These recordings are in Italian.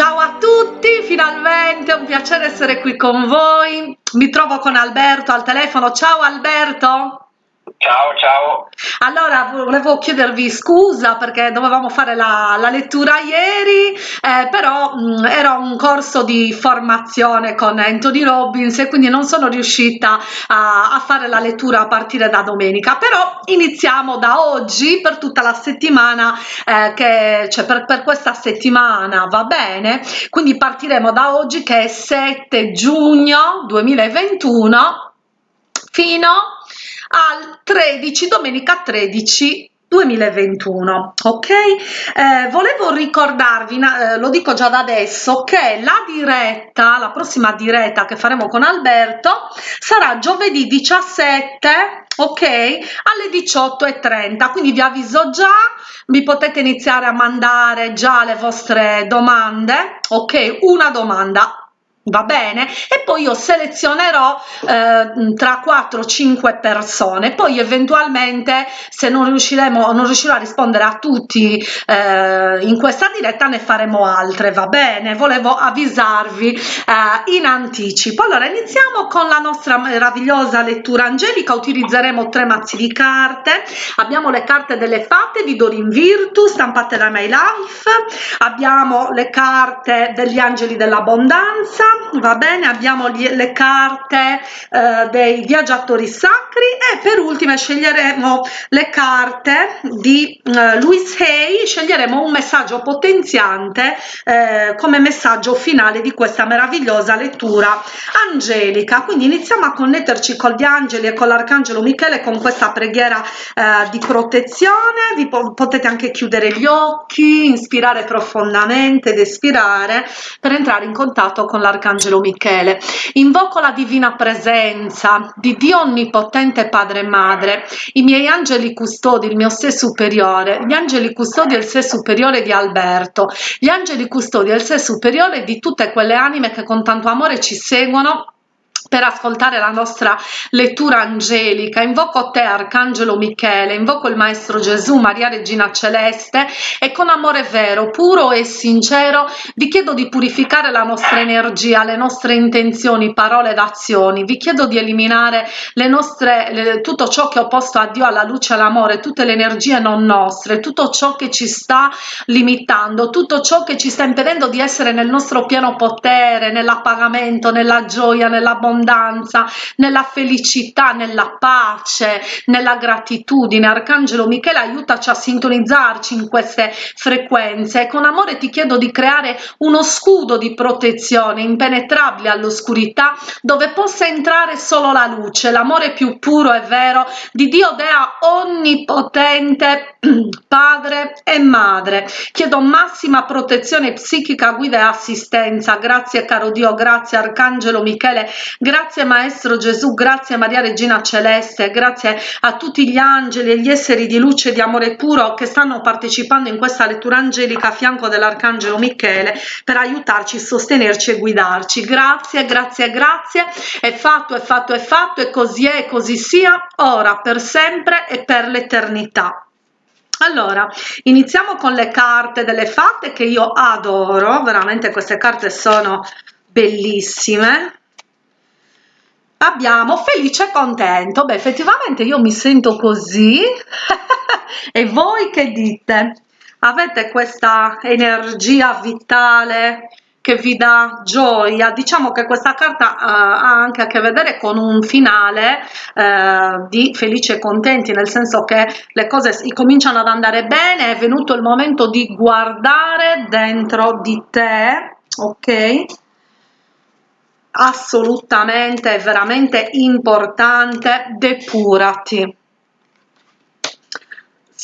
Ciao a tutti, finalmente è un piacere essere qui con voi. Mi trovo con Alberto al telefono. Ciao Alberto. Ciao, ciao. Allora, volevo chiedervi scusa perché dovevamo fare la, la lettura ieri, eh, però mh, era un corso di formazione con Anthony Robbins e quindi non sono riuscita a, a fare la lettura a partire da domenica, però iniziamo da oggi per tutta la settimana, eh, che, cioè per, per questa settimana, va bene? Quindi partiremo da oggi che è 7 giugno 2021 fino al 13 domenica 13 2021 ok? Eh, volevo ricordarvi eh, lo dico già da adesso che la diretta la prossima diretta che faremo con alberto sarà giovedì 17 ok? Alle 18 e 30 quindi vi avviso già vi potete iniziare a mandare già le vostre domande ok? Una domanda va bene? E poi io selezionerò eh, tra 4 5 persone. Poi eventualmente se non riusciremo non riuscirò a rispondere a tutti eh, in questa diretta ne faremo altre va bene? Volevo avvisarvi eh, in anticipo. Allora iniziamo con la nostra meravigliosa lettura angelica. Utilizzeremo tre mazzi di carte. Abbiamo le carte delle fatte di Dorin Virtu stampate da My Life. Abbiamo le carte degli angeli dell'abbondanza va bene abbiamo le carte eh, dei viaggiatori sacri e per ultime sceglieremo le carte di eh, Louis Hay. Sceglieremo un messaggio potenziante eh, come messaggio finale di questa meravigliosa lettura angelica. Quindi iniziamo a connetterci con gli angeli e con l'arcangelo michele con questa preghiera eh, di protezione. Vi po potete anche chiudere gli occhi ispirare profondamente ed espirare per entrare in contatto con l'arcangelo Arcangelo Michele. Invoco la divina presenza di Dio Onnipotente Padre e Madre, i miei angeli custodi, il mio sé superiore, gli angeli custodi e il sé superiore di Alberto, gli angeli custodi e il sé superiore di tutte quelle anime che con tanto amore ci seguono per ascoltare la nostra lettura angelica. Invoco te arcangelo michele invoco il maestro gesù maria regina celeste e con amore vero puro e sincero vi chiedo di purificare la nostra energia le nostre intenzioni parole ed azioni. Vi chiedo di eliminare le nostre le, tutto ciò che ho posto a dio alla luce all'amore tutte le energie non nostre tutto ciò che ci sta limitando tutto ciò che ci sta impedendo di essere nel nostro pieno potere nell'appagamento nella gioia nell'abbondanza nell'abbondanza, nella felicità, nella pace, nella gratitudine. Arcangelo Michele aiutaci a sintonizzarci in queste frequenze e con amore ti chiedo di creare uno scudo di protezione impenetrabile all'oscurità dove possa entrare solo la luce, l'amore più puro e vero di Dio Dea onnipotente, padre e madre. Chiedo massima protezione psichica, guida e assistenza. Grazie caro Dio, grazie Arcangelo Michele, Grazie Maestro Gesù, grazie Maria Regina Celeste, grazie a tutti gli angeli e gli esseri di luce e di amore puro che stanno partecipando in questa lettura angelica a fianco dell'Arcangelo Michele per aiutarci, sostenerci e guidarci. Grazie, grazie, grazie. È fatto, è fatto, è fatto e così è e così sia, ora, per sempre e per l'eternità. Allora, iniziamo con le carte delle fatte che io adoro, veramente queste carte sono bellissime abbiamo felice e contento. Beh effettivamente io mi sento così. E voi che dite? Avete questa energia vitale che vi dà gioia? Diciamo che questa carta uh, ha anche a che vedere con un finale uh, di felici e contenti nel senso che le cose cominciano ad andare bene è venuto il momento di guardare dentro di te ok assolutamente veramente importante depurati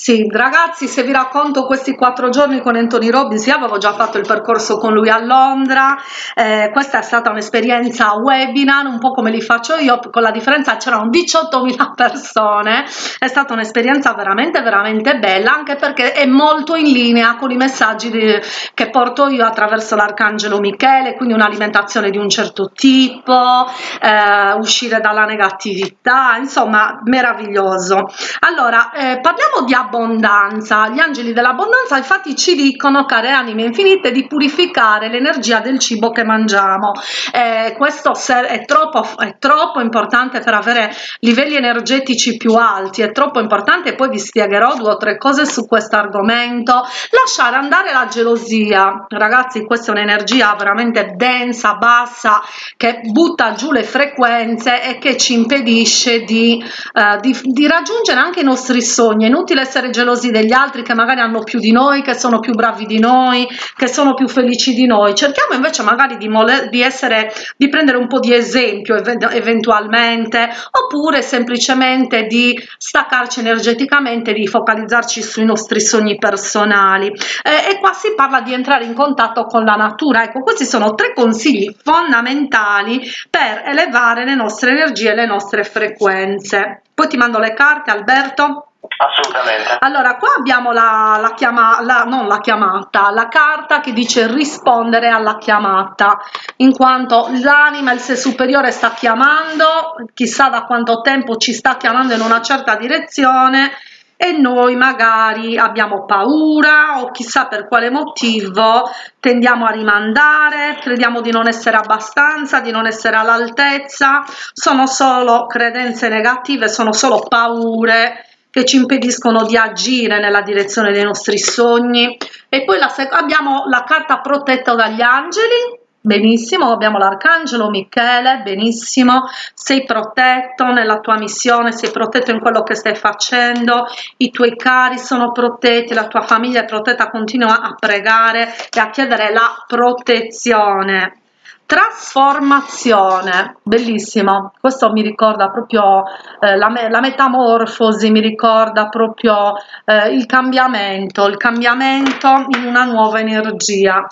sì, ragazzi, se vi racconto questi quattro giorni con Anthony Robbins, io avevo già fatto il percorso con lui a Londra, eh, questa è stata un'esperienza webinar, un po' come li faccio io, con la differenza c'erano 18.000 persone, è stata un'esperienza veramente veramente bella, anche perché è molto in linea con i messaggi di, che porto io attraverso l'Arcangelo Michele, quindi un'alimentazione di un certo tipo, eh, uscire dalla negatività, insomma, meraviglioso. Allora, eh, parliamo di abbondanza dell'abbondanza gli angeli dell'abbondanza infatti ci dicono care anime infinite di purificare l'energia del cibo che mangiamo. Eh, questo è troppo è troppo importante per avere livelli energetici più alti è troppo importante poi vi spiegherò due o tre cose su questo argomento. Lasciare andare la gelosia. Ragazzi questa è un'energia veramente densa bassa che butta giù le frequenze e che ci impedisce di, eh, di, di raggiungere anche i nostri sogni. È inutile essere gelosi degli altri che magari hanno più di noi che sono più bravi di noi che sono più felici di noi. Cerchiamo invece magari di, di essere di prendere un po di esempio eventualmente oppure semplicemente di staccarci energeticamente di focalizzarci sui nostri sogni personali. Eh, e qua si parla di entrare in contatto con la natura. Ecco questi sono tre consigli fondamentali per elevare le nostre energie le nostre frequenze. Poi ti mando le carte Alberto Assolutamente. Allora, qua abbiamo la, la chiamata, non la chiamata, la carta che dice rispondere alla chiamata, in quanto l'anima, il sé superiore sta chiamando, chissà da quanto tempo ci sta chiamando in una certa direzione e noi magari abbiamo paura o chissà per quale motivo tendiamo a rimandare, crediamo di non essere abbastanza, di non essere all'altezza, sono solo credenze negative, sono solo paure che ci impediscono di agire nella direzione dei nostri sogni. E poi la abbiamo la carta protetta dagli angeli. Benissimo abbiamo l'arcangelo michele benissimo. Sei protetto nella tua missione sei protetto in quello che stai facendo. I tuoi cari sono protetti la tua famiglia è protetta continua a pregare e a chiedere la protezione trasformazione. Bellissimo. Questo mi ricorda proprio eh, la, la, metamorfosi mi ricorda proprio eh, il cambiamento il cambiamento in una nuova energia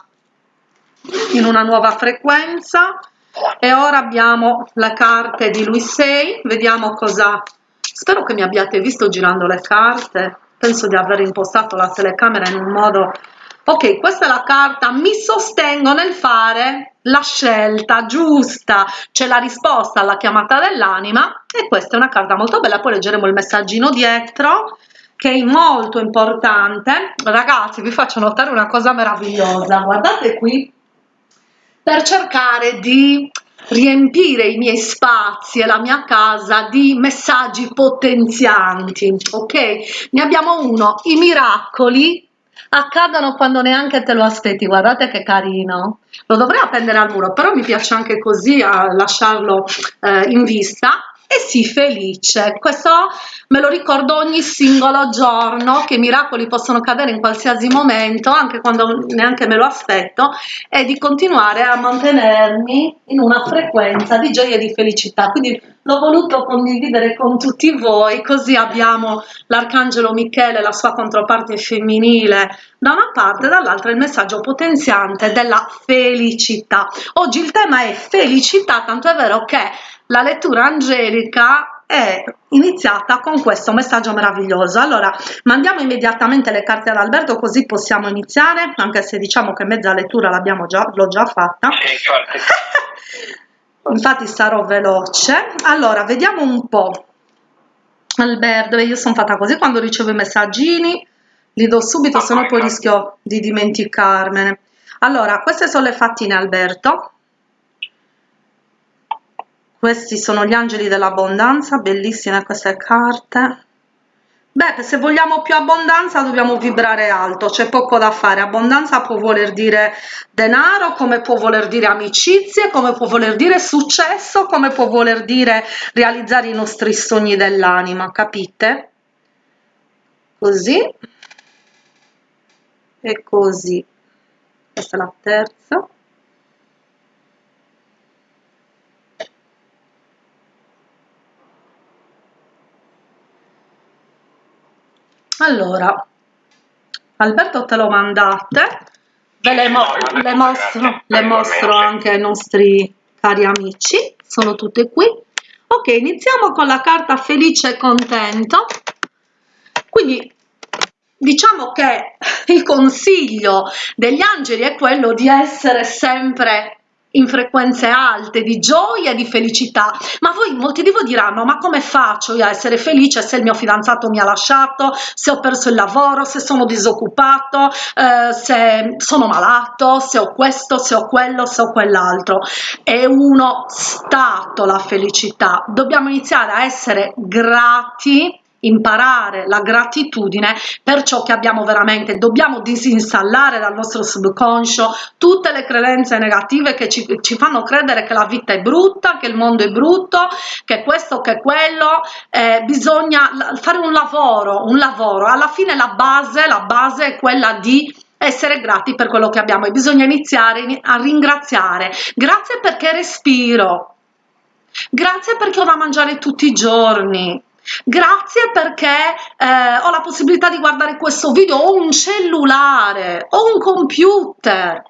in una nuova frequenza. E ora abbiamo le carte di lui 6 vediamo cosa spero che mi abbiate visto girando le carte. Penso di aver impostato la telecamera in un modo ok questa è la carta. Mi sostengo nel fare la scelta giusta c'è la risposta alla chiamata dell'anima e questa è una carta molto bella. Poi leggeremo il messaggino dietro che è molto importante. Ragazzi vi faccio notare una cosa meravigliosa. Guardate qui per cercare di riempire i miei spazi e la mia casa di messaggi potenzianti ok? Ne abbiamo uno i miracoli accadono quando neanche te lo aspetti guardate che carino. Lo dovrei appendere al muro però mi piace anche così a lasciarlo eh, in vista e sii felice. Questo me lo ricordo ogni singolo giorno che miracoli possono cadere in qualsiasi momento anche quando neanche me lo aspetto e di continuare a mantenermi in una frequenza di gioia e di felicità. Quindi l'ho voluto condividere con tutti voi così abbiamo l'arcangelo michele la sua controparte femminile da una parte dall'altra il messaggio potenziante della felicità. Oggi il tema è felicità tanto è vero che la lettura angelica è iniziata con questo messaggio meraviglioso. Allora mandiamo immediatamente le carte ad Alberto così possiamo iniziare anche se diciamo che mezza lettura l'abbiamo già l'ho già fatta. Infatti. Sarò veloce. Allora vediamo un po. Alberto io sono fatta così quando ricevo i messaggini li do subito se no poi rischio di dimenticarmene. Allora queste sono le fattine Alberto questi sono gli angeli dell'abbondanza bellissime queste carte. Beh se vogliamo più abbondanza dobbiamo vibrare alto c'è poco da fare. Abbondanza può voler dire denaro come può voler dire amicizie come può voler dire successo come può voler dire realizzare i nostri sogni dell'anima capite? Così. E così. Questa è la terza allora Alberto te lo mandate? Ve le, mo le mostro, le mostro anche ai nostri cari amici sono tutte qui. Ok iniziamo con la carta felice e contento. Quindi diciamo che il consiglio degli angeli è quello di essere sempre in frequenze alte di gioia di felicità. Ma voi molti di voi diranno ma come faccio io a essere felice se il mio fidanzato mi ha lasciato? Se ho perso il lavoro? Se sono disoccupato? Eh, se sono malato? Se ho questo? Se ho quello? Se ho quell'altro? È uno stato la felicità. Dobbiamo iniziare a essere grati imparare la gratitudine per ciò che abbiamo veramente. Dobbiamo disinstallare dal nostro subconscio tutte le credenze negative che ci, ci fanno credere che la vita è brutta che il mondo è brutto che questo che quello eh, bisogna fare un lavoro un lavoro. Alla fine la base la base è quella di essere grati per quello che abbiamo e bisogna iniziare a ringraziare. Grazie perché respiro. Grazie perché ho da mangiare tutti i giorni grazie perché eh, ho la possibilità di guardare questo video ho un cellulare ho un computer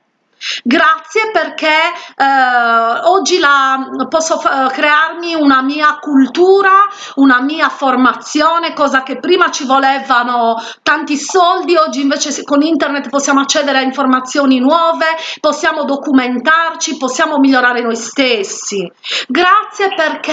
grazie perché eh, oggi la, posso crearmi una mia cultura una mia formazione cosa che prima ci volevano tanti soldi oggi invece con internet possiamo accedere a informazioni nuove possiamo documentarci possiamo migliorare noi stessi. Grazie perché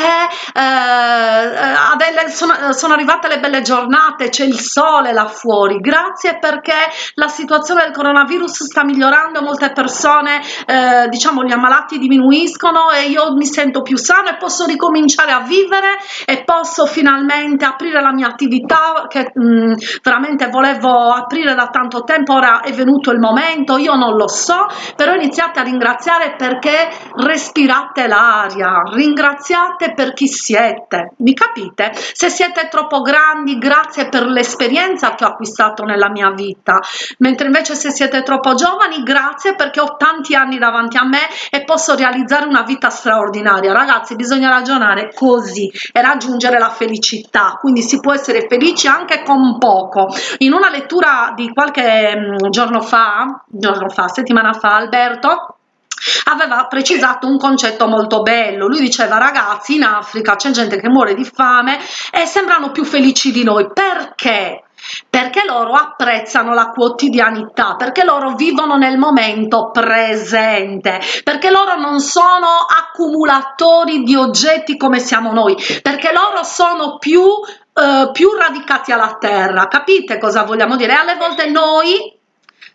eh, delle, sono, sono arrivate le belle giornate c'è il sole là fuori. Grazie perché la situazione del coronavirus sta migliorando molte persone persone eh, diciamo gli ammalati diminuiscono e io mi sento più sano e posso ricominciare a vivere e posso finalmente aprire la mia attività che mh, mm, veramente volevo aprire da tanto tempo ora è venuto il momento io non lo so però iniziate a ringraziare perché respirate l'aria ringraziate per chi siete mi capite? Se siete troppo grandi grazie per l'esperienza che ho acquistato nella mia vita mentre invece se siete troppo giovani grazie perché ho tanti anni davanti a me e posso realizzare una vita straordinaria. Ragazzi bisogna ragionare così e raggiungere la felicità. Quindi si può essere felici anche con poco. In una lettura di qualche mm, giorno fa giorno fa settimana fa Alberto aveva precisato un concetto molto bello. Lui diceva ragazzi in africa c'è gente che muore di fame e sembrano più felici di noi. Perché perché loro apprezzano la quotidianità perché loro vivono nel momento presente perché loro non sono accumulatori di oggetti come siamo noi perché loro sono più eh, più radicati alla terra. Capite cosa vogliamo dire? Alle volte noi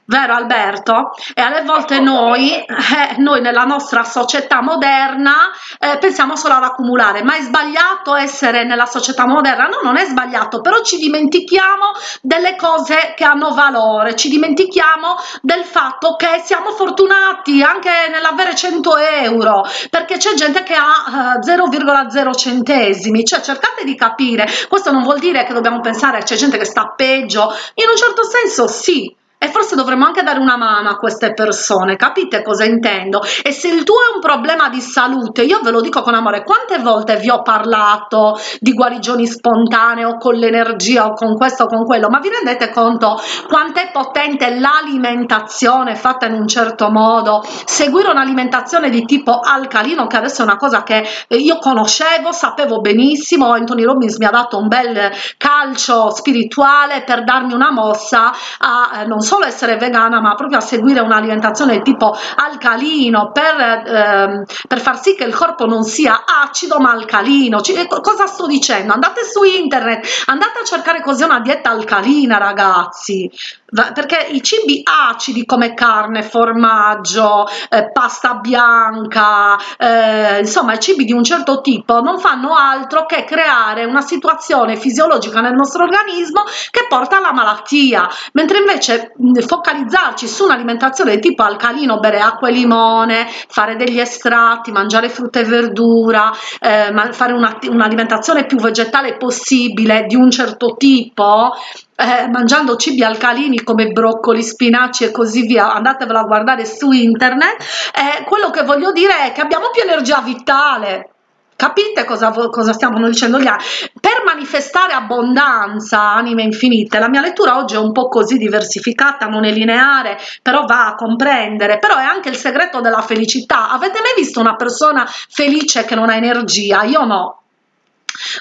vero Alberto? E alle volte noi, eh, noi nella nostra società moderna eh, pensiamo solo ad accumulare, ma è sbagliato essere nella società moderna? No, non è sbagliato, però ci dimentichiamo delle cose che hanno valore, ci dimentichiamo del fatto che siamo fortunati anche nell'avere 100 euro, perché c'è gente che ha eh, 0,0 centesimi, cioè cercate di capire, questo non vuol dire che dobbiamo pensare c'è gente che sta peggio, in un certo senso sì, e forse dovremmo anche dare una mano a queste persone capite cosa intendo? E se il tuo è un problema di salute io ve lo dico con amore quante volte vi ho parlato di guarigioni spontanee o con l'energia o con questo o con quello? Ma vi rendete conto quanto è potente l'alimentazione fatta in un certo modo? Seguire un'alimentazione di tipo alcalino che adesso è una cosa che io conoscevo sapevo benissimo Anthony Robbins mi ha dato un bel calcio spirituale per darmi una mossa a eh, non solo essere vegana ma proprio a seguire un'alimentazione tipo alcalino per, ehm, per far sì che il corpo non sia acido ma alcalino. C cosa sto dicendo? Andate su internet andate a cercare così una dieta alcalina ragazzi. Perché i cibi acidi come carne formaggio eh, pasta bianca eh, insomma i cibi di un certo tipo non fanno altro che creare una situazione fisiologica nel nostro organismo che porta alla malattia. Mentre invece focalizzarci su un'alimentazione tipo alcalino bere acqua e limone fare degli estratti mangiare frutta e verdura eh, fare un'alimentazione un più vegetale possibile di un certo tipo eh, mangiando cibi alcalini come broccoli, spinaci e così via, andatevelo a guardare su internet, eh, quello che voglio dire è che abbiamo più energia vitale, capite cosa, cosa stiamo dicendo gli altri per manifestare abbondanza anime infinite la mia lettura oggi è un po così diversificata non è lineare però va a comprendere però è anche il segreto della felicità. Avete mai visto una persona felice che non ha energia? Io no.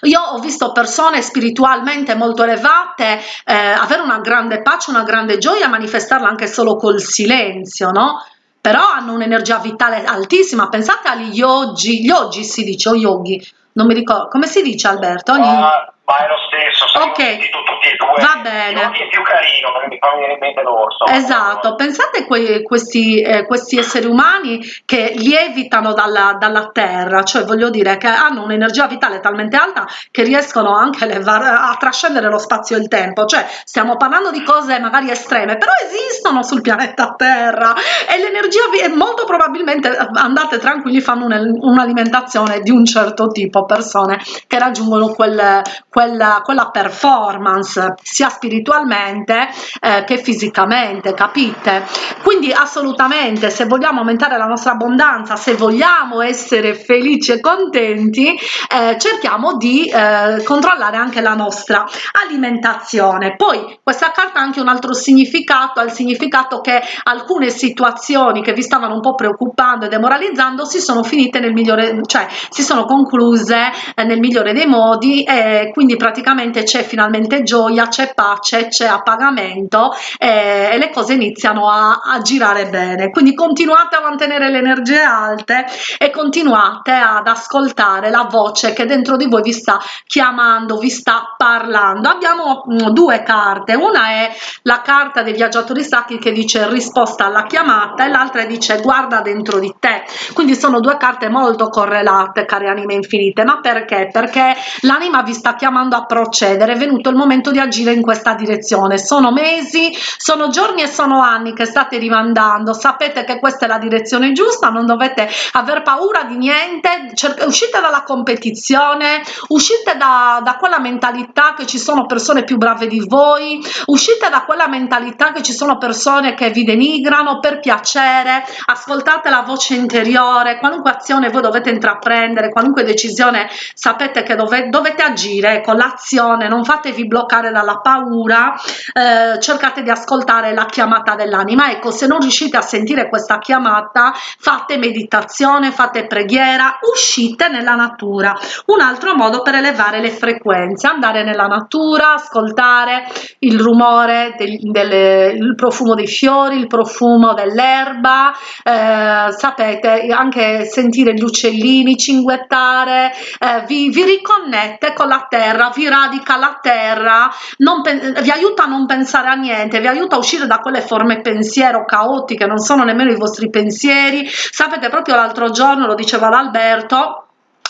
Io ho visto persone spiritualmente molto elevate eh, avere una grande pace una grande gioia manifestarla anche solo col silenzio no però hanno un'energia vitale altissima pensate agli yogi gli yogi si dice o yogi non mi ricordo come si dice Alberto? Ogni... Uh, ma è lo stesso, ok, tutti e due. Va bene. È più carino, mi fa venire in mente l'orso. Esatto, pensate que questi, eh, questi, esseri umani che lievitano dalla, dalla, terra, cioè voglio dire che hanno un'energia vitale talmente alta che riescono anche a, a trascendere lo spazio e il tempo, cioè stiamo parlando di cose magari estreme, però esistono sul pianeta Terra e l'energia molto probabilmente andate tranquilli fanno un'alimentazione di un certo tipo, persone che raggiungono quel quella, quella performance sia spiritualmente eh, che fisicamente, capite? Quindi assolutamente se vogliamo aumentare la nostra abbondanza, se vogliamo essere felici e contenti, eh, cerchiamo di eh, controllare anche la nostra alimentazione. Poi questa carta ha anche un altro significato, ha il significato che alcune situazioni che vi stavano un po' preoccupando e demoralizzando si sono finite nel migliore, cioè si sono concluse eh, nel migliore dei modi e quindi quindi praticamente c'è finalmente gioia, c'è pace, c'è appagamento eh, e le cose iniziano a, a, girare bene. Quindi continuate a mantenere le energie alte e continuate ad ascoltare la voce che dentro di voi vi sta chiamando, vi sta parlando. Abbiamo mm, due carte, una è la carta dei viaggiatori sacri che dice risposta alla chiamata e l'altra dice guarda dentro di te. Quindi sono due carte molto correlate, care anime infinite. Ma perché? Perché l'anima vi sta chiamando a procedere è venuto il momento di agire in questa direzione. Sono mesi sono giorni e sono anni che state rimandando. Sapete che questa è la direzione giusta non dovete aver paura di niente. Uscite dalla competizione uscite da, da quella mentalità che ci sono persone più brave di voi uscite da quella mentalità che ci sono persone che vi denigrano per piacere ascoltate la voce interiore qualunque azione voi dovete intraprendere qualunque decisione sapete che dove, dovete agire con l'azione non fatevi bloccare dalla paura eh, cercate di ascoltare la chiamata dell'anima. Ecco se non riuscite a sentire questa chiamata fate meditazione fate preghiera uscite nella natura. Un altro modo per elevare le frequenze andare nella natura ascoltare il rumore del, delle, il profumo dei fiori il profumo dell'erba eh, sapete anche sentire gli uccellini cinguettare eh, vi, vi riconnette con la terra, vi radica la terra, vi aiuta a non pensare a niente, vi aiuta a uscire da quelle forme pensiero caotiche, non sono nemmeno i vostri pensieri. Sapete, proprio l'altro giorno, lo diceva l'Alberto,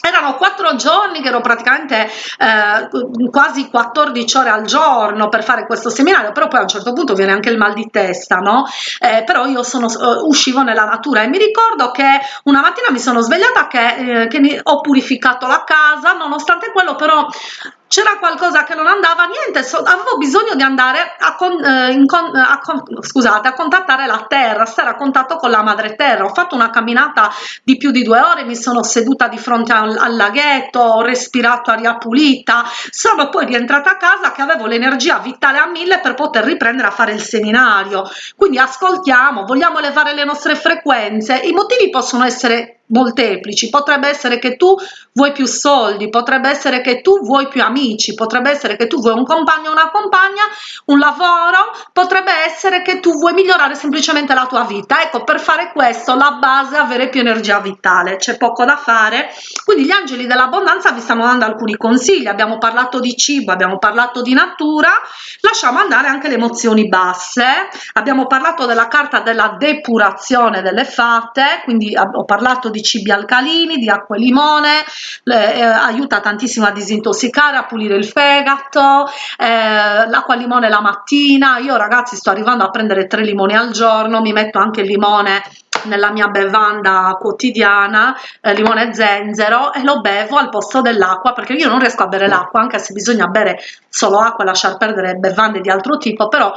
erano quattro giorni che ero praticamente eh, quasi 14 ore al giorno per fare questo seminario però poi a un certo punto viene anche il mal di testa no eh, però io sono uh, uscivo nella natura e mi ricordo che una mattina mi sono svegliata che, eh, che ho purificato la casa nonostante quello però c'era qualcosa che non andava niente so, avevo bisogno di andare a, con, eh, con, a, con, scusate, a contattare la terra stare a contatto con la madre terra. Ho fatto una camminata di più di due ore mi sono seduta di fronte al, al laghetto ho respirato aria pulita. Sono poi rientrata a casa che avevo l'energia vitale a mille per poter riprendere a fare il seminario. Quindi ascoltiamo vogliamo elevare le nostre frequenze? I motivi possono essere molteplici. Potrebbe essere che tu vuoi più soldi potrebbe essere che tu vuoi più amici potrebbe essere che tu vuoi un compagno una compagna un lavoro potrebbe essere che tu vuoi migliorare semplicemente la tua vita. Ecco per fare questo la base è avere più energia vitale c'è poco da fare. Quindi gli angeli dell'abbondanza vi stanno dando alcuni consigli. Abbiamo parlato di cibo abbiamo parlato di natura lasciamo andare anche le emozioni basse. Abbiamo parlato della carta della depurazione delle fate quindi ho parlato di cibi alcalini, di acqua e limone, eh, aiuta tantissimo a disintossicare, a pulire il fegato, eh, l'acqua e limone la mattina, io ragazzi sto arrivando a prendere tre limoni al giorno, mi metto anche il limone nella mia bevanda quotidiana eh, limone e zenzero e lo bevo al posto dell'acqua perché io non riesco a bere l'acqua anche se bisogna bere solo acqua lasciar perdere bevande di altro tipo però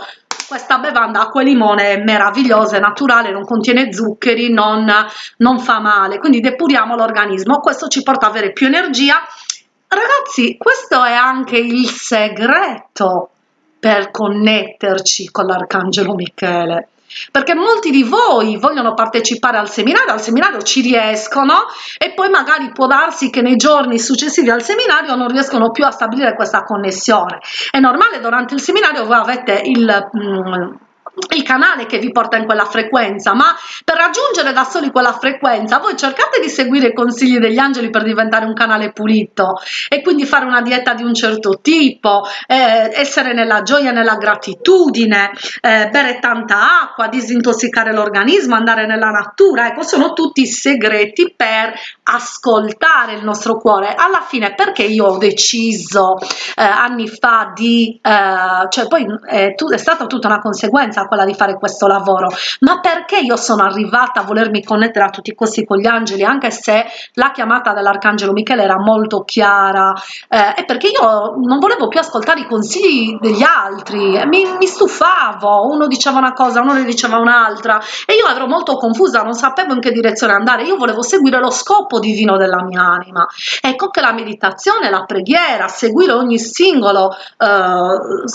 questa bevanda acqua e limone è meravigliosa, è naturale, non contiene zuccheri, non, non fa male, quindi depuriamo l'organismo, questo ci porta ad avere più energia. Ragazzi, questo è anche il segreto per connetterci con l'Arcangelo Michele perché molti di voi vogliono partecipare al seminario, al seminario ci riescono e poi magari può darsi che nei giorni successivi al seminario non riescono più a stabilire questa connessione. È normale durante il seminario voi avete il... Mm, il canale che vi porta in quella frequenza ma per raggiungere da soli quella frequenza voi cercate di seguire i consigli degli angeli per diventare un canale pulito e quindi fare una dieta di un certo tipo eh, essere nella gioia nella gratitudine eh, bere tanta acqua disintossicare l'organismo andare nella natura. Ecco sono tutti segreti per ascoltare il nostro cuore. Alla fine perché io ho deciso eh, anni fa di eh, cioè poi è, è stata tutta una conseguenza quella di fare questo lavoro ma perché io sono arrivata a volermi connettere a tutti i costi con gli angeli anche se la chiamata dell'arcangelo Michele era molto chiara eh, è perché io non volevo più ascoltare i consigli degli altri mi, mi stufavo uno diceva una cosa uno ne diceva un'altra e io ero molto confusa non sapevo in che direzione andare io volevo seguire lo scopo divino della mia anima. Ecco che la meditazione la preghiera seguire ogni singolo eh,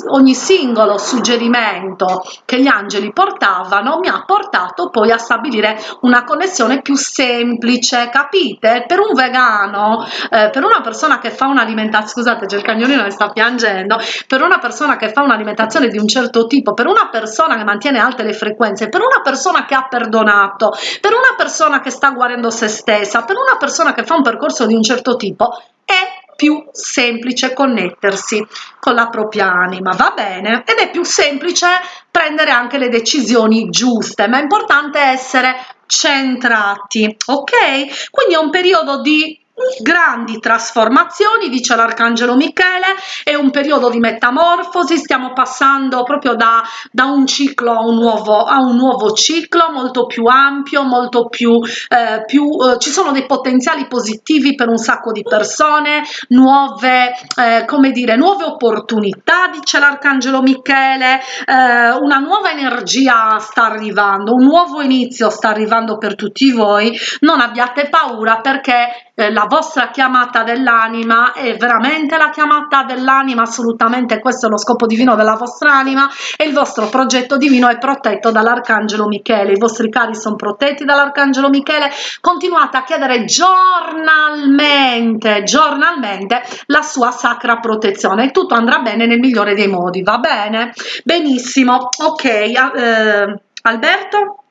ogni singolo suggerimento che gli angeli portavano mi ha portato poi a stabilire una connessione più semplice capite? Per un vegano eh, per una persona che fa un'alimentazione scusate c'è il cagnolino che sta piangendo per una persona che fa un'alimentazione di un certo tipo per una persona che mantiene alte le frequenze per una persona che ha perdonato per una persona che sta guarendo se stessa per una persona che fa un percorso di un certo tipo è più semplice connettersi con la propria anima va bene? Ed è più semplice prendere anche le decisioni giuste ma è importante essere centrati ok? Quindi è un periodo di grandi trasformazioni dice l'arcangelo michele è un periodo di metamorfosi stiamo passando proprio da, da un ciclo a un nuovo a un nuovo ciclo molto più ampio molto più eh, più eh, ci sono dei potenziali positivi per un sacco di persone nuove eh, come dire nuove opportunità dice l'arcangelo michele eh, una nuova energia sta arrivando un nuovo inizio sta arrivando per tutti voi non abbiate paura perché eh, la vostra chiamata dell'anima è veramente la chiamata dell'anima assolutamente questo è lo scopo divino della vostra anima e il vostro progetto divino è protetto dall'arcangelo michele. I vostri cari sono protetti dall'arcangelo michele. Continuate a chiedere giornalmente giornalmente la sua sacra protezione. E tutto andrà bene nel migliore dei modi va bene? Benissimo ok eh, alberto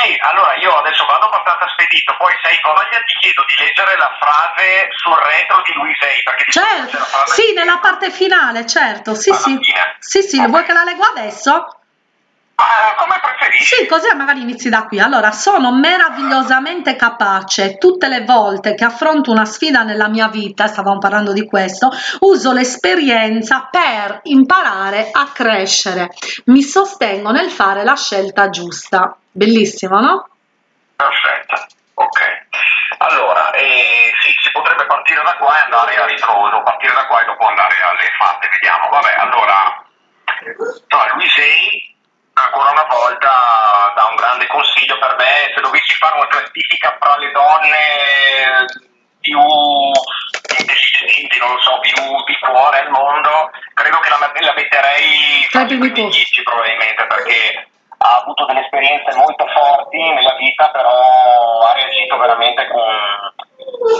sì, allora io adesso vado abbastanza spedito, poi se hai voglia ti chiedo di leggere la frase sul retro di Luisei, perché certo, sì, nella parte finale, certo, sì, sì, sì, sì, okay. vuoi che la leggo adesso? Ah, come preferisci. Sì, così magari inizi da qui. Allora, sono meravigliosamente capace tutte le volte che affronto una sfida nella mia vita, stavamo parlando di questo, uso l'esperienza per imparare a crescere. Mi sostengo nel fare la scelta giusta. Bellissimo, no? Perfetto, ok. Allora, eh, sì, si potrebbe partire da qua e andare a ritroso, partire da qua e dopo andare alle fatte, vediamo. Vabbè, allora, no, Luisei ancora una volta dà un grande consiglio per me, se dovessi fare una classifica fra le donne più intelligenti, non lo so, più di cuore al mondo, credo che la, la metterei tra i primi dieci probabilmente perché ha avuto delle esperienze molto forti nella vita, però ha reagito veramente con,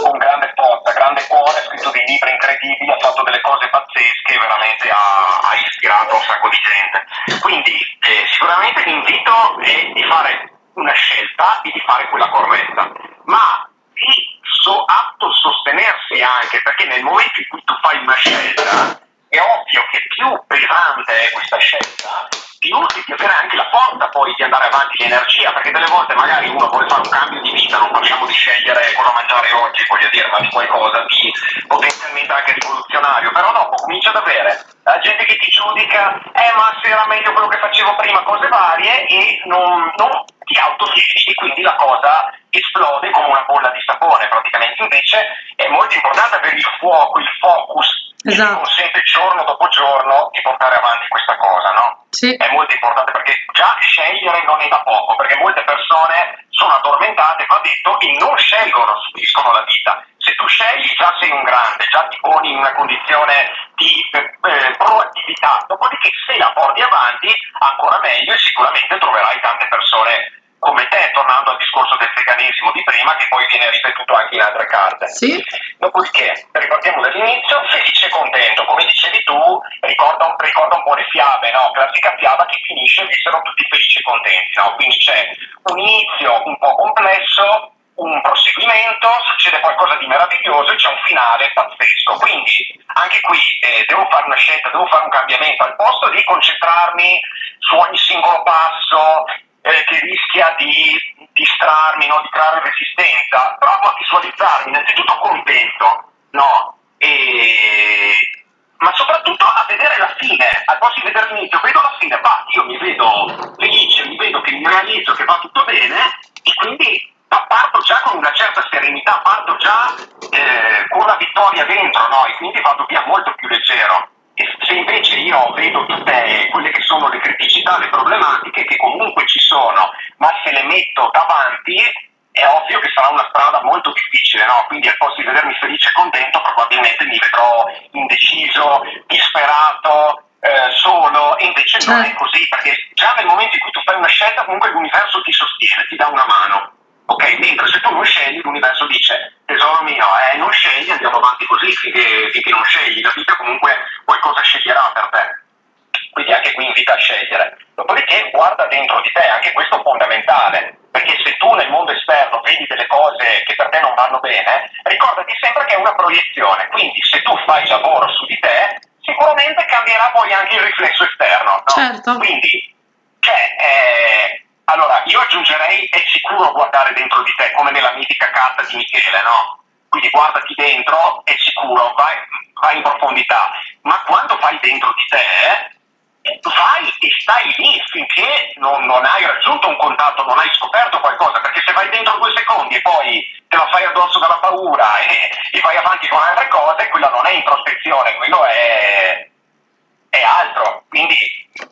con grande forza, grande cuore, ha scritto dei libri incredibili, ha fatto delle cose pazzesche, veramente ha, ha ispirato un sacco di gente. Quindi eh, sicuramente l'invito è di fare una scelta e di fare quella corretta, ma di so, atto sostenersi anche, perché nel momento in cui tu fai una scelta, è ovvio che più pesante è questa scelta, più devi avere anche la forza poi di l'energia, perché delle volte magari uno vuole fare un cambio di vita, non parliamo di scegliere cosa mangiare oggi, voglio dire, ma di qualcosa di potenzialmente anche rivoluzionario, però dopo comincia ad avere la gente che ti giudica, eh ma se era meglio quello che facevo prima, cose varie, e non, non ti autofissi, quindi la cosa esplode come una bolla di sapone praticamente, invece è molto importante avere il fuoco, il focus esatto. consente giorno dopo giorno di portare avanti questa cosa, no? Sì. È molto importante Sì. Dopodiché, ripartiamo dall'inizio, felice e contento, come dicevi tu, ricorda ricorda un po' le fiabe, no? Classica fiaba che finisce e vissero tutti felici e contenti, no? Quindi c'è un inizio un po' complesso, un proseguimento, succede qualcosa di meraviglioso e c'è un finale pazzesco. Quindi anche qui eh, devo fare una scelta, devo fare un cambiamento, al posto di concentrarmi su ogni singolo passo eh, che rischia di distrarmi, no? di creare resistenza, provo a visualizzarmi innanzitutto contento, no? E... ma soprattutto a vedere la fine, al posto di vedere l'inizio, vedo la fine, va, io mi vedo felice, mi vedo che mi realizzo, che va tutto bene e quindi parto già con una certa serenità, parto già eh, con la vittoria dentro, no? E quindi vado via molto più leggero. E se invece io vedo tutte quelle che sono le criticità, le problematiche che comunque ci sono, ma se le metto davanti, è ovvio che sarà una strada molto difficile, no? Quindi al posto di vedermi felice e contento, probabilmente mi vedrò indeciso, disperato, eh, solo, e invece non è certo. così, perché già nel momento in cui tu fai una scelta, comunque l'universo ti sostiene, ti dà una mano. Ok, mentre se tu non scegli, l'universo dice, tesoro mio, eh, non scegli, andiamo avanti così finché, finché non scegli, la vita comunque qualcosa sceglierà per te. Quindi anche qui invita a scegliere. Dopodiché guarda dentro di te, anche questo è fondamentale, perché se tu nel mondo esterno vedi delle cose che per te non vanno bene, ricordati sempre che è una proiezione, quindi se tu fai lavoro su di te, sicuramente cambierà poi anche il riflesso esterno. No? Certo. Quindi, cioè, eh, allora, io aggiungerei è sicuro guardare dentro di te, come nella mitica carta di Michele, no? Quindi guardati dentro, è sicuro, vai, vai in profondità, ma quando vai dentro di te, vai e stai lì finché non, non, hai raggiunto un contatto, non hai scoperto qualcosa, perché se vai dentro due secondi e poi te lo fai addosso dalla paura e, e vai avanti con altre cose, quella non è introspezione, quello è, è altro. Quindi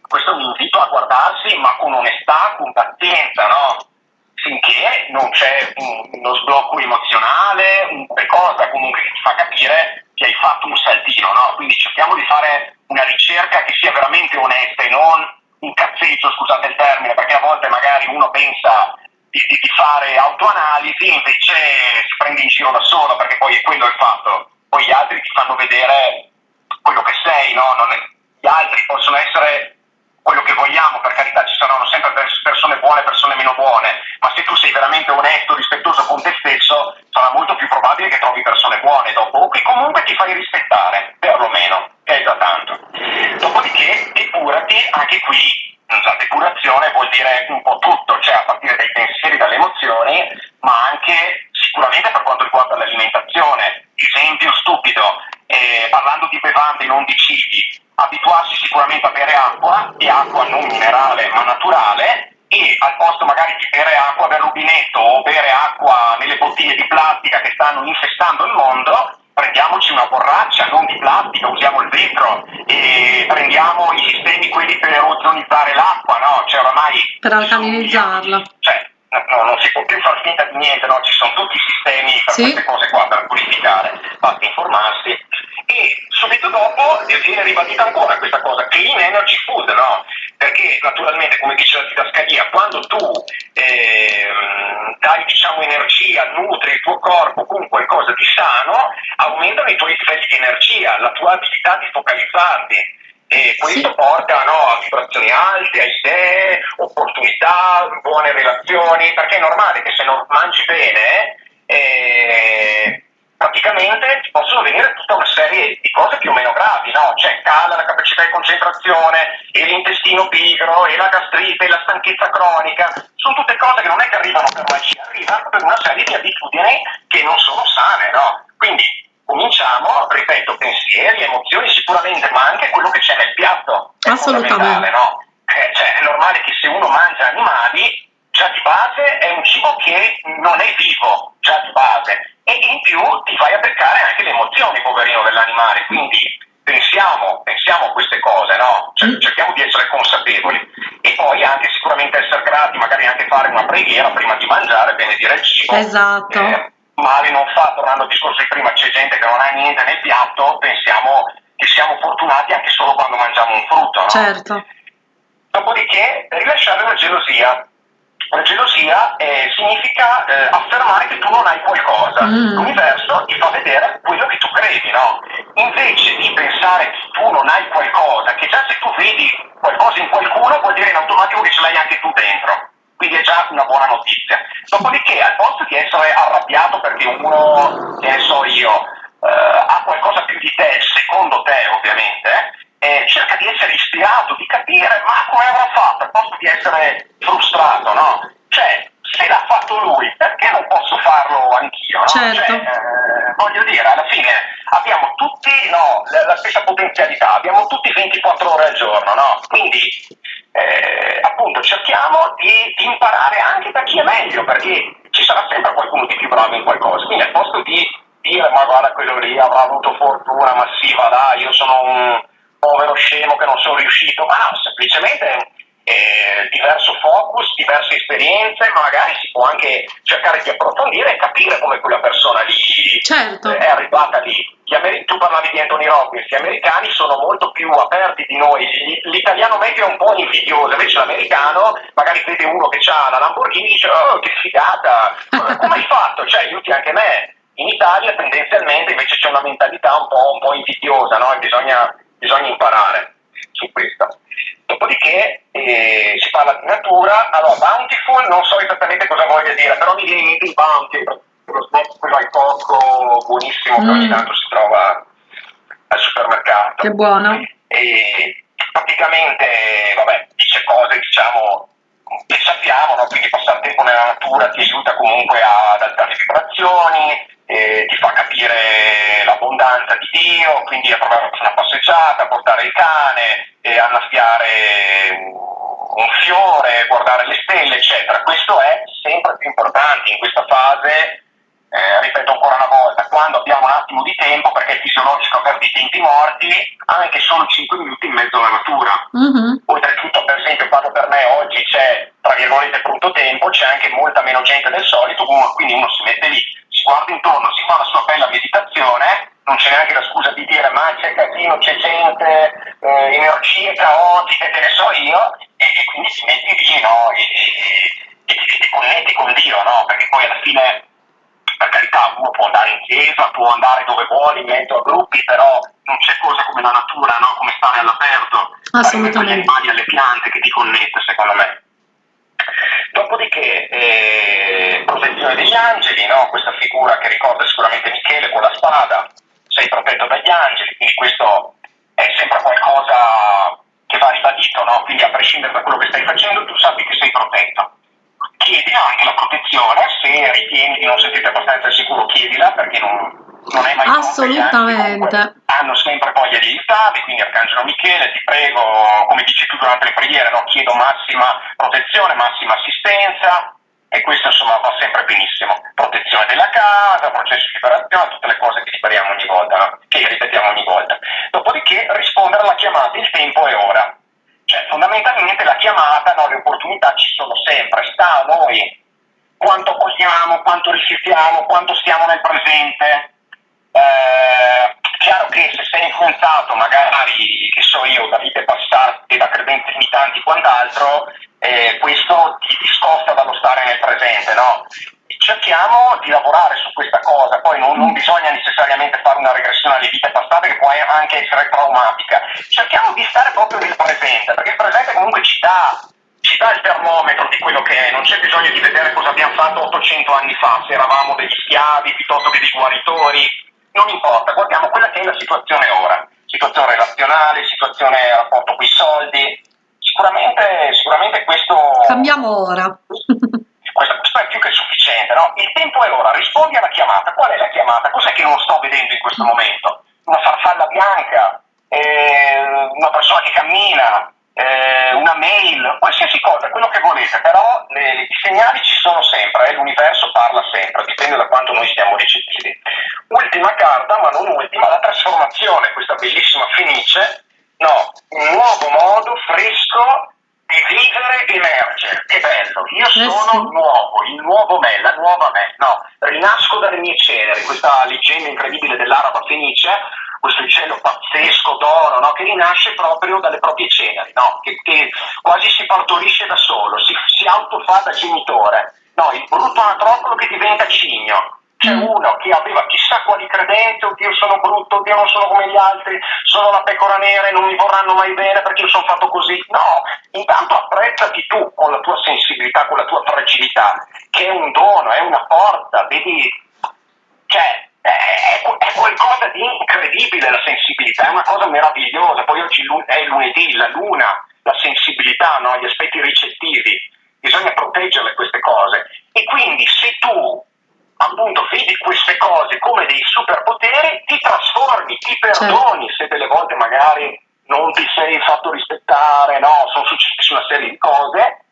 questo è un invito a guardarsi, ma con onestà, con pazienza, no? Finché non c'è uno sblocco emozionale, qualcosa comunque che ti fa capire che hai fatto un saltino, no? Quindi cerchiamo di fare una ricerca che sia veramente onesta e non un cazzeggio, scusate il termine, perché a volte magari uno pensa di, di, di fare autoanalisi e invece si prende in giro da solo, perché poi è quello il fatto. Poi gli altri ti fanno vedere quello che sei, no? Non è, gli altri possono essere quello che vogliamo, per carità ci saranno sempre persone buone e persone meno buone, ma se tu sei veramente onesto, rispettoso con te stesso, sarà molto più probabile che trovi persone buone dopo, o che comunque ti fai rispettare, perlomeno, è già tanto. Dopodiché, depurati, anche qui, la depurazione vuol dire un po' tutto, sistemi per sì. queste cose qua, per purificare, basta informarsi e subito dopo viene ribadita ancora questa cosa, clean energy food, no? Perché naturalmente, come dice la didascalia, quando tu eh, dai diciamo, energia, nutri il tuo corpo con qualcosa di sano, aumentano i tuoi livelli di energia, la tua abilità di focalizzarti. E questo sì. porta no, a vibrazioni alte, a idee, opportunità, buone relazioni, perché è normale che se non mangi bene eh, praticamente ti possono venire tutta una serie di cose più o meno gravi, no? Cioè cala la capacità di concentrazione, e l'intestino pigro, e la gastrite, e la stanchezza cronica, sono tutte cose che non è che arrivano per magia, arrivano per una serie di abitudini che non sono sane, no? Quindi cominciamo, ripeto, pensieri, emozioni sicuramente, ma anche quello che c'è nel piatto. È Assolutamente. No? Eh, cioè, è normale che se uno mangia animali, già di base è un cibo che non è vivo, già di base e in più ti fai a beccare anche le emozioni, dell'animale. Quindi pensiamo, pensiamo a queste cose, no? Cioè, mm. cerchiamo di essere consapevoli e poi anche sicuramente essere grati, magari anche fare una preghiera prima di mangiare, benedire il cibo. Esatto. Eh, male non fa, tornando al discorso di prima, c'è gente che non ha niente nel piatto, pensiamo che siamo fortunati anche solo quando mangiamo un frutto, no? Certo. Dopodiché rilasciare la gelosia La gelosia eh, significa eh, affermare che tu non hai qualcosa. Mm. L'universo ti fa vedere quello che tu credi, no? Invece di pensare che tu non hai qualcosa, che già se tu vedi qualcosa in qualcuno vuol dire in automatico che ce l'hai anche tu dentro. Quindi è già una buona notizia. Dopodiché, al posto di essere arrabbiato perché uno, che ne so io, eh, ha qualcosa più di te, secondo te ovviamente, eh, cerca di essere ispirato, di capire ma come avrà fatto, al posto di essere frustrato, no? Cioè, se l'ha fatto lui, perché non posso farlo anch'io? No? Certo. Cioè, eh, voglio dire, alla fine abbiamo tutti no, la, la, stessa potenzialità, abbiamo tutti 24 ore al giorno, no? Quindi eh, appunto cerchiamo di, di, imparare anche da chi è meglio, perché ci sarà sempre qualcuno di più bravo in qualcosa. Quindi al posto di dire ma guarda quello lì avrà avuto fortuna massiva, dai, io sono un povero scemo che non sono riuscito, ma semplicemente eh, diverso focus, diverse esperienze, magari si può anche cercare di approfondire e capire come quella persona lì certo. è arrivata lì. Ameri- tu parlavi di Anthony Robbins, gli americani sono molto più aperti di noi, l'italiano medio è un po' invidioso, invece l'americano magari vede uno che ha la Lamborghini e dice oh che figata, come hai fatto? Cioè aiuti anche me. In Italia tendenzialmente invece c'è una mentalità un po', un po invidiosa, no? bisogna, bisogna imparare su questo. Dopodiché eh, si parla di natura, allora bountiful non so esattamente cosa voglia dire, però mi viene in mente il bounty, lo snack quello al cocco buonissimo mm. che ogni mm. tanto si trova al supermercato. Che buono. E praticamente, vabbè, dice cose diciamo che sappiamo, no? quindi passare tempo nella natura ti aiuta comunque ad alzare le vibrazioni, eh, ti fa capire l'abbondanza di Dio, quindi a provare una passeggiata, portare il cane, eh, annaffiare un fiore, guardare le stelle, eccetera. Questo è sempre più importante in questa fase, eh, ripeto ancora una volta, quando abbiamo un attimo di tempo, perché è fisiologico avere dei tempi morti, anche solo 5 minuti in mezzo alla natura. Mm-hmm. Oltretutto, esempio, quando per me oggi c'è, tra virgolette, brutto tempo, c'è anche molta meno gente del solito, quindi uno si mette lì si guarda intorno, si fa la sua bella meditazione, non c'è neanche la scusa di dire ma c'è casino, c'è gente, eh, energie caotiche, che ne so io, e, e quindi si metti lì no? e, e, e, ti connetti con Dio, no? perché poi alla fine per carità uno può andare in chiesa, può andare dove vuole in mezzo a gruppi, però non c'è cosa come la natura, no? come stare all'aperto, assolutamente agli animali, alle piante che ti connette secondo me. Dopodiché eh, protezione degli angeli, no? questa figura che ricorda sicuramente Michele con la spada, sei protetto dagli angeli, quindi questo è sempre qualcosa che va ribadito, no? quindi a prescindere da quello che stai facendo tu sappi che sei protetto. Chiedi anche la protezione, se ritieni di non sentirti abbastanza sicuro chiedila perché non, non è mai assolutamente hanno sempre voglia di aiutarvi quindi Arcangelo Michele ti prego come dici tu durante le preghiere no? chiedo massima protezione massima assistenza e questo insomma va sempre benissimo protezione della casa processo di liberazione tutte le cose che ripetiamo ogni volta no? che ripetiamo ogni volta dopodiché rispondere alla chiamata il tempo è ora cioè fondamentalmente la chiamata no? le opportunità ci sono sempre sta a noi quanto vogliamo, quanto rifiutiamo, quanto stiamo nel presente, eh, chiaro che se sei influenzato magari, che so io, da vite passate, da credenze limitanti quant'altro, eh, questo ti discosta dallo stare nel presente, no? Cerchiamo di lavorare su questa cosa, poi non, non, bisogna necessariamente fare una regressione alle vite passate che può anche essere traumatica, cerchiamo di stare proprio nel presente, perché il presente comunque ci dà, ci dà il termometro di quello che è, non c'è bisogno di vedere cosa abbiamo fatto 800 anni fa, se eravamo degli schiavi piuttosto che dei guaritori, non importa, guardiamo quella che è la situazione ora, situazione relazionale, situazione rapporto con i soldi, sicuramente, sicuramente questo... Cambiamo ora. questo, questo, è più che sufficiente, no? Il tempo è ora, rispondi alla chiamata, qual è la chiamata? Cos'è che non sto vedendo in questo momento? Una farfalla bianca, eh, una persona che cammina, eh, una mail, qualsiasi cosa, quello che volete, però le, i segnali ci sono sempre, eh, l'universo parla sempre, dipende da quanto noi siamo ricettivi. Ultima carta, ma non ultima, la trasformazione, questa bellissima fenice, no, un nuovo modo fresco di vivere emerge, che bello, io eh sono sì. nuovo, il nuovo me, la nuova me, no, rinasco dalle mie ceneri, questa leggenda incredibile dell'araba fenice questo uccello pazzesco d'oro, no? che rinasce proprio dalle proprie ceneri, no? che, che, quasi si partorisce da solo, si, si autofa da genitore. No, il brutto anatropolo che diventa cigno. C'è uno che aveva chissà quali credenze, oddio sono brutto, oddio non sono come gli altri, sono la pecora nera e non mi vorranno mai bene perché io sono fatto così. No, intanto apprezzati tu con la tua sensibilità, con la tua fragilità, che è un dono, è una forza, vedi, cioè è, è, qualcosa di incredibile la sensibilità, è una cosa meravigliosa. Poi oggi è lunedì, la luna, la sensibilità, no? gli aspetti ricettivi, bisogna proteggerle queste cose. E quindi se tu appunto vedi queste cose come dei superpoteri, ti trasformi, ti perdoni certo. se delle volte magari non ti sei fatto rispettare, no, sono successe una serie di cose,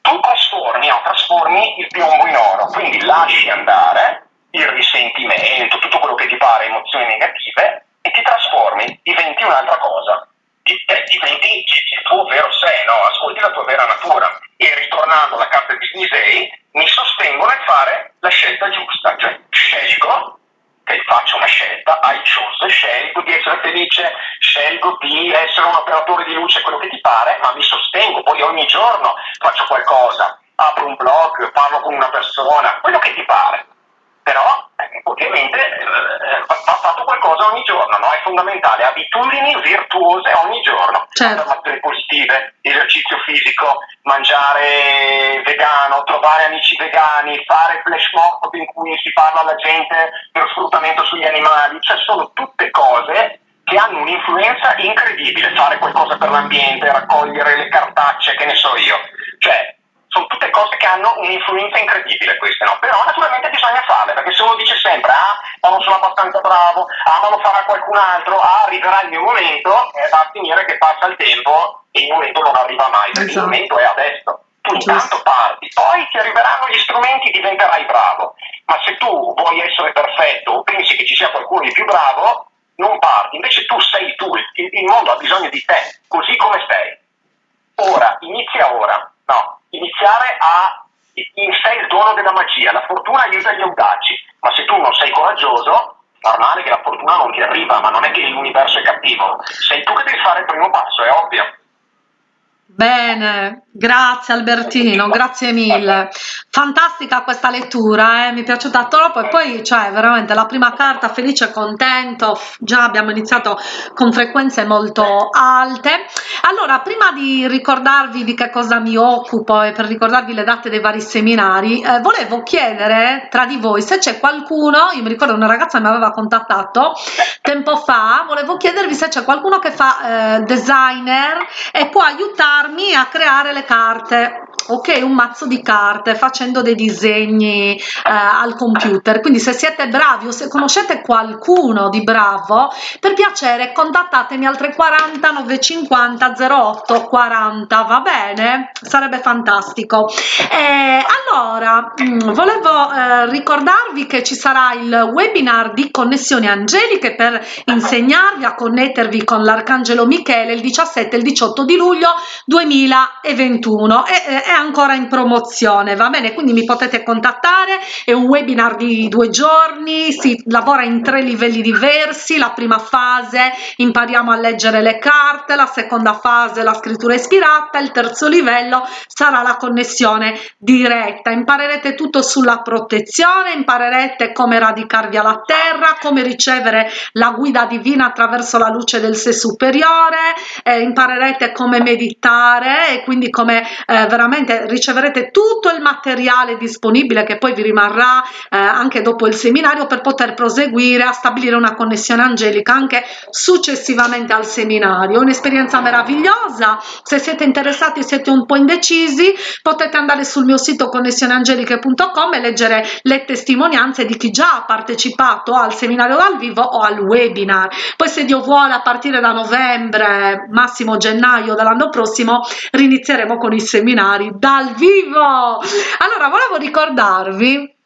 tu trasformi, no, trasformi il piombo in oro, quindi lasci andare il risentimento, tutto quello che ti pare emozioni negative e ti trasformi, diventi un'altra cosa, diventi il tuo vero? Sé, no? ascolti la tua vera natura. E ritornando alla carta di Disney mi sostengo nel fare la scelta giusta, cioè scelgo che faccio una scelta, I choose, scelgo di essere felice, scelgo di essere un operatore di luce, quello che ti pare, ma mi sostengo, poi ogni giorno faccio qualcosa, apro un blog, parlo con una persona, quello che ti pare però eh, ovviamente eh, va fatto qualcosa ogni giorno, no? è fondamentale, abitudini virtuose ogni giorno, certo. affermazioni positive, esercizio fisico, mangiare vegano, trovare amici vegani, fare flash mob in cui si parla alla gente dello sfruttamento sugli animali, cioè sono tutte cose che hanno un'influenza incredibile, fare qualcosa per l'ambiente, raccogliere le cartacce, che ne so io, cioè sono tutte cose che hanno un'influenza incredibile queste, no? Però naturalmente bisogna farle, perché se uno dice sempre ah, ma non sono abbastanza bravo, ah, ma lo farà qualcun altro, ah, arriverà il mio momento, eh, va a finire che passa il tempo e il momento non arriva mai, perché esatto. il momento è adesso. Tu intanto parti, poi ti arriveranno gli strumenti, diventerai bravo. Ma se tu vuoi essere perfetto o pensi che ci sia qualcuno di più bravo, non parti. Invece tu sei tu, il mondo ha bisogno di te, così come sei. Ora, inizia ora. No, iniziare a in sé il dono della magia, la fortuna aiuta gli audaci, ma se tu non sei coraggioso, normale che la fortuna non ti arriva, ma non è che l'universo è cattivo, sei tu che devi fare il primo passo, è ovvio. Bene, grazie Albertino, grazie mille. Fantastica questa lettura, eh? mi è piaciuta troppo e poi cioè veramente la prima carta felice e contento, già abbiamo iniziato con frequenze molto alte. Allora, prima di ricordarvi di che cosa mi occupo e per ricordarvi le date dei vari seminari, eh, volevo chiedere tra di voi se c'è qualcuno, io mi ricordo una ragazza mi aveva contattato tempo fa, volevo chiedervi se c'è qualcuno che fa eh, designer e può aiutare aiutarmi a creare le carte ok un mazzo di carte facendo dei disegni eh, al computer. Quindi se siete bravi o se conoscete qualcuno di bravo per piacere contattatemi al 340 950 08 40 va bene? Sarebbe fantastico. Eh, allora mm, volevo eh, ricordarvi che ci sarà il webinar di connessioni angeliche per insegnarvi a connettervi con l'arcangelo michele il 17 e il 18 di luglio 2021 e è ancora in promozione va bene? Quindi mi potete contattare è un webinar di due giorni si lavora in tre livelli diversi la prima fase impariamo a leggere le carte la seconda fase la scrittura ispirata il terzo livello sarà la connessione diretta. Imparerete tutto sulla protezione imparerete come radicarvi alla terra come ricevere la guida divina attraverso la luce del sé superiore eh, imparerete come meditare e quindi come eh, veramente riceverete tutto il materiale disponibile che poi vi rimarrà eh, anche dopo il seminario per poter proseguire a stabilire una connessione angelica anche successivamente al seminario. Un'esperienza meravigliosa. Se siete interessati siete un po' indecisi potete andare sul mio sito connessioneangeliche.com e leggere le testimonianze di chi già ha partecipato al seminario dal vivo o al webinar. Poi se Dio vuole a partire da novembre massimo gennaio dell'anno prossimo rinizieremo con i seminari dal vivo. Allora volevo ricordarvi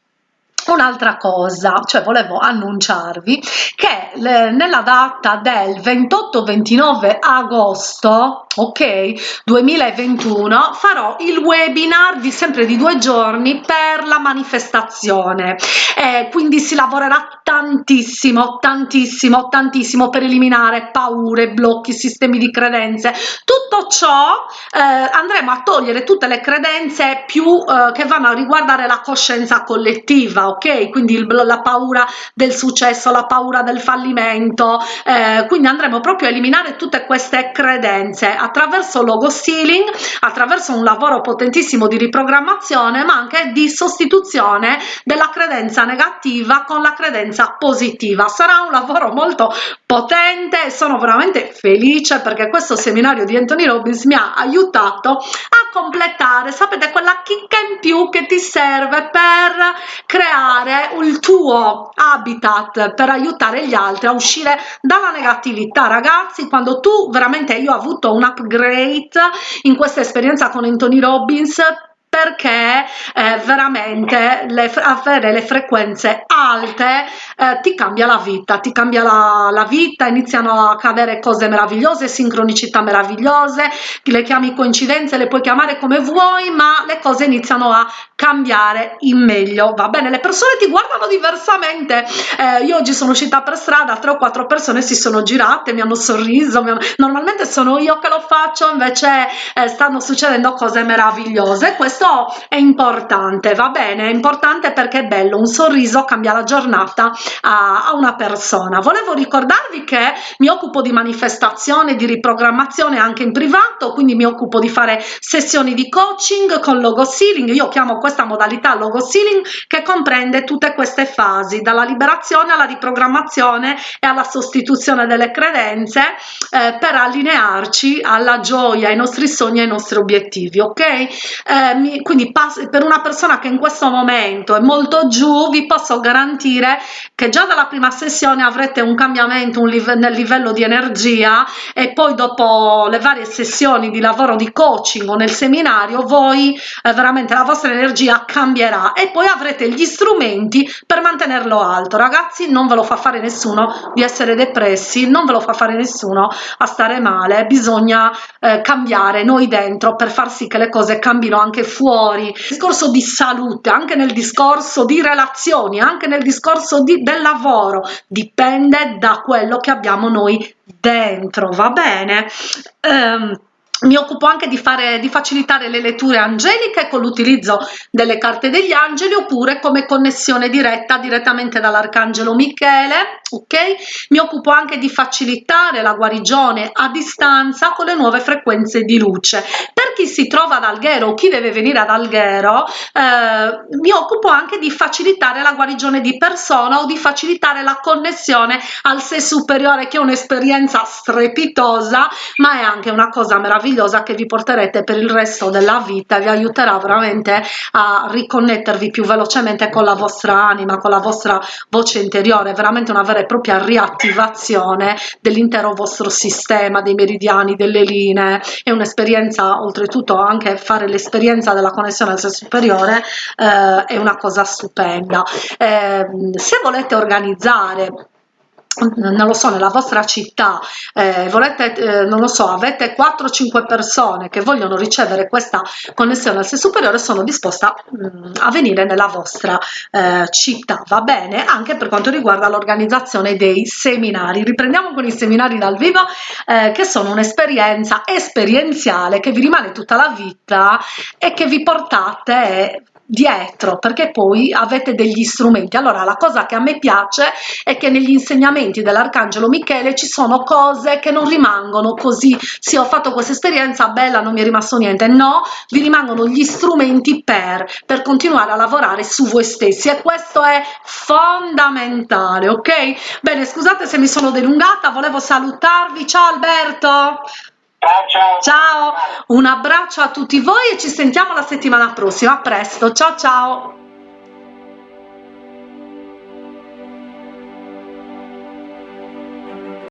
un'altra cosa, cioè volevo annunciarvi che le, nella data del 28-29 agosto, ok, 2021 farò il webinar di sempre di due giorni per la manifestazione. Eh, quindi si lavorerà tantissimo tantissimo tantissimo per eliminare paure blocchi sistemi di credenze. Tutto ciò eh, andremo a togliere tutte le credenze più eh, che vanno a riguardare la coscienza collettiva ok? Quindi il, la paura del successo la paura del fallimento eh, quindi andremo proprio a eliminare tutte queste credenze attraverso logo stealing attraverso un lavoro potentissimo di riprogrammazione ma anche di sostituzione della credenza negativa con la credenza positiva. Sarà un lavoro molto potente sono veramente felice perché questo seminario di Anthony Robbins mi ha aiutato a completare sapete quella chicca in più che ti serve per creare il tuo habitat per aiutare gli altri a uscire dalla negatività. Ragazzi quando tu veramente io ho avuto un upgrade in questa esperienza con Anthony Robbins perché eh, veramente le, avere le frequenze alte eh, ti cambia la vita ti cambia la, la, vita iniziano a accadere cose meravigliose sincronicità meravigliose le chiami coincidenze le puoi chiamare come vuoi ma le cose iniziano a cambiare in meglio va bene? Le persone ti guardano diversamente. Eh, io oggi sono uscita per strada tre o quattro persone si sono girate mi hanno sorriso mi hanno... normalmente sono io che lo faccio invece eh, stanno succedendo cose meravigliose. Questo questo è importante va bene? È importante perché è bello un sorriso cambia la giornata a, a una persona. Volevo ricordarvi che mi occupo di manifestazione di riprogrammazione anche in privato quindi mi occupo di fare sessioni di coaching con logo sealing io chiamo questa modalità logo sealing che comprende tutte queste fasi dalla liberazione alla riprogrammazione e alla sostituzione delle credenze eh, per allinearci alla gioia ai nostri sogni ai nostri obiettivi ok? Eh, mi quindi per una persona che in questo momento è molto giù vi posso garantire che già dalla prima sessione avrete un cambiamento un live nel livello di energia e poi dopo le varie sessioni di lavoro di coaching o nel seminario voi eh, veramente la vostra energia cambierà e poi avrete gli strumenti per mantenerlo alto. Ragazzi non ve lo fa fare nessuno di essere depressi non ve lo fa fare nessuno a stare male bisogna eh, cambiare noi dentro per far sì che le cose cambino anche fuori discorso di salute anche nel discorso di relazioni anche nel discorso di, del lavoro dipende da quello che abbiamo noi dentro va bene? Um, mi occupo anche di fare di facilitare le letture angeliche con l'utilizzo delle carte degli angeli oppure come connessione diretta direttamente dall'arcangelo michele ok? Mi occupo anche di facilitare la guarigione a distanza con le nuove frequenze di luce. Per chi si trova ad alghero o chi deve venire ad alghero eh, mi occupo anche di facilitare la guarigione di persona o di facilitare la connessione al sé superiore che è un'esperienza strepitosa ma è anche una cosa meravigliosa meravigliosa che vi porterete per il resto della vita vi aiuterà veramente a riconnettervi più velocemente con la vostra anima con la vostra voce interiore. Veramente una vera e propria riattivazione dell'intero vostro sistema dei meridiani delle linee. È un'esperienza oltretutto anche fare l'esperienza della connessione al sé superiore eh, è una cosa stupenda. Eh, se volete organizzare non lo so nella vostra città eh, volete eh, non lo so avete 4 5 persone che vogliono ricevere questa connessione al sé superiore sono disposta mh, mm, a venire nella vostra eh, città va bene? Anche per quanto riguarda l'organizzazione dei seminari. Riprendiamo con i seminari dal vivo eh, che sono un'esperienza esperienziale che vi rimane tutta la vita e che vi portate dietro perché poi avete degli strumenti. Allora la cosa che a me piace è che negli insegnamenti dell'arcangelo michele ci sono cose che non rimangono così. Sì ho fatto questa esperienza bella non mi è rimasto niente. No vi rimangono gli strumenti per per continuare a lavorare su voi stessi. E questo è fondamentale ok? Bene scusate se mi sono delungata volevo salutarvi. Ciao alberto Ciao, ciao. Un abbraccio a tutti voi e ci sentiamo la settimana prossima. A presto, ciao ciao.